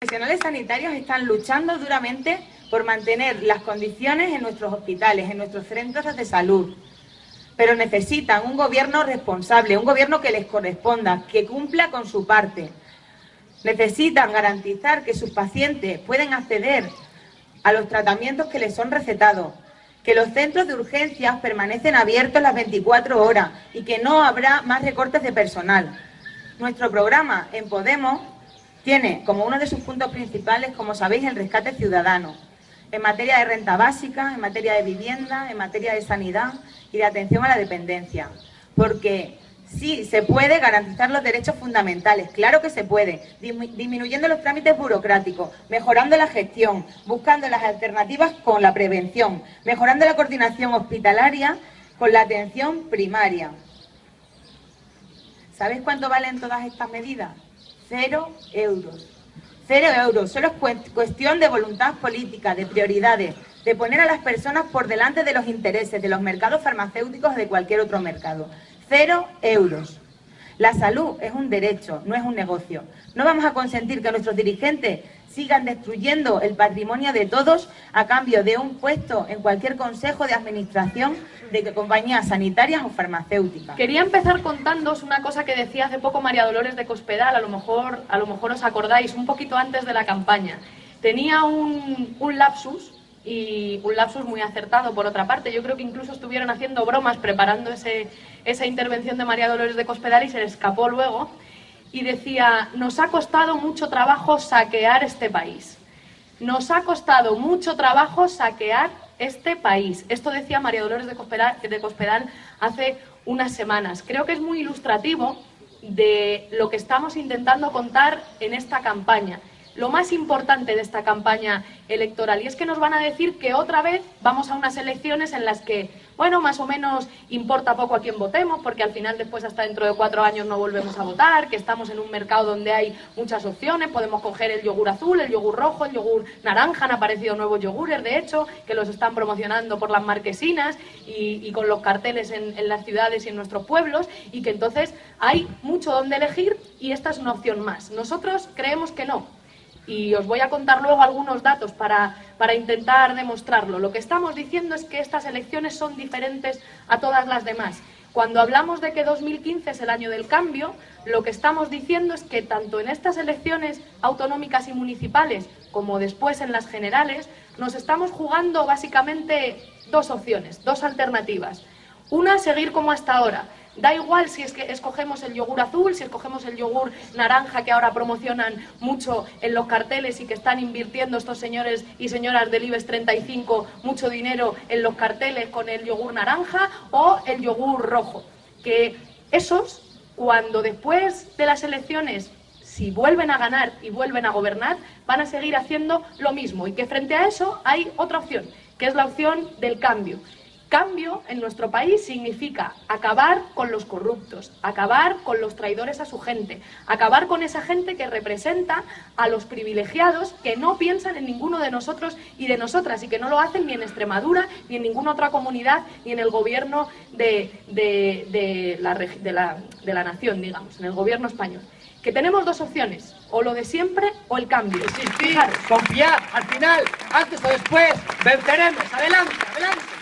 profesionales sanitarios están luchando duramente por mantener las condiciones en nuestros hospitales, en nuestros centros de salud. Pero necesitan un gobierno responsable, un gobierno que les corresponda, que cumpla con su parte. Necesitan garantizar que sus pacientes pueden acceder a los tratamientos que les son recetados, que los centros de urgencias permanecen abiertos las 24 horas y que no habrá más recortes de personal. Nuestro programa en Podemos tiene como uno de sus puntos principales, como sabéis, el rescate ciudadano, en materia de renta básica, en materia de vivienda, en materia de sanidad y de atención a la dependencia. Porque sí, se puede garantizar los derechos fundamentales, claro que se puede, disminuyendo los trámites burocráticos, mejorando la gestión, buscando las alternativas con la prevención, mejorando la coordinación hospitalaria con la atención primaria. ¿Sabes cuánto valen todas estas medidas? Cero euros. Cero euros. Solo es cuestión de voluntad política, de prioridades, de poner a las personas por delante de los intereses de los mercados farmacéuticos de cualquier otro mercado. Cero euros. La salud es un derecho, no es un negocio. No vamos a consentir que nuestros dirigentes sigan destruyendo el patrimonio de todos a cambio de un puesto en cualquier consejo de administración de compañías sanitarias o farmacéuticas. Quería empezar contándoos una cosa que decía hace poco María Dolores de Cospedal, a lo mejor, a lo mejor os acordáis, un poquito antes de la campaña. Tenía un, un lapsus y un lapsus muy acertado por otra parte. Yo creo que incluso estuvieron haciendo bromas preparando ese, esa intervención de María Dolores de Cospedal y se le escapó luego y decía, nos ha costado mucho trabajo saquear este país. Nos ha costado mucho trabajo saquear este país. Esto decía María Dolores de Cospedal, de Cospedal hace unas semanas. Creo que es muy ilustrativo de lo que estamos intentando contar en esta campaña lo más importante de esta campaña electoral. Y es que nos van a decir que otra vez vamos a unas elecciones en las que, bueno, más o menos importa poco a quién votemos, porque al final después hasta dentro de cuatro años no volvemos a votar, que estamos en un mercado donde hay muchas opciones, podemos coger el yogur azul, el yogur rojo, el yogur naranja, han aparecido nuevos yogures, de hecho, que los están promocionando por las marquesinas y, con los carteles en, en las ciudades y en nuestros pueblos, y que entonces hay mucho donde elegir y esta es una opción más. Nosotros creemos que no, y os voy a contar luego algunos datos para, para, intentar demostrarlo. Lo que estamos diciendo es que estas elecciones son diferentes a todas las demás. Cuando hablamos de que 2015 es el año del cambio, lo que estamos diciendo es que tanto en estas elecciones autonómicas y municipales como después en las generales, nos estamos jugando básicamente dos opciones, dos alternativas. Una, seguir como hasta ahora, Da igual si es que escogemos el yogur azul, si escogemos el yogur naranja que ahora promocionan mucho en los carteles y que están invirtiendo estos señores y señoras del IBEX 35 mucho dinero en los carteles con el yogur naranja o el yogur rojo. Que esos, cuando después de las elecciones si vuelven a ganar y vuelven a gobernar, van a seguir haciendo lo mismo y que frente a eso hay otra opción, que es la opción del cambio. Cambio en nuestro país significa acabar con los corruptos, acabar con los traidores a su gente, acabar con esa gente que representa a los privilegiados que no piensan en ninguno de nosotros y de nosotras y que no lo hacen ni en Extremadura, ni en ninguna otra comunidad, ni en el gobierno de, la, de la nación, digamos, en el gobierno español. Que tenemos dos opciones, o lo de siempre o el cambio. Existir, confiar, al final, antes o después, venceremos, adelante, adelante.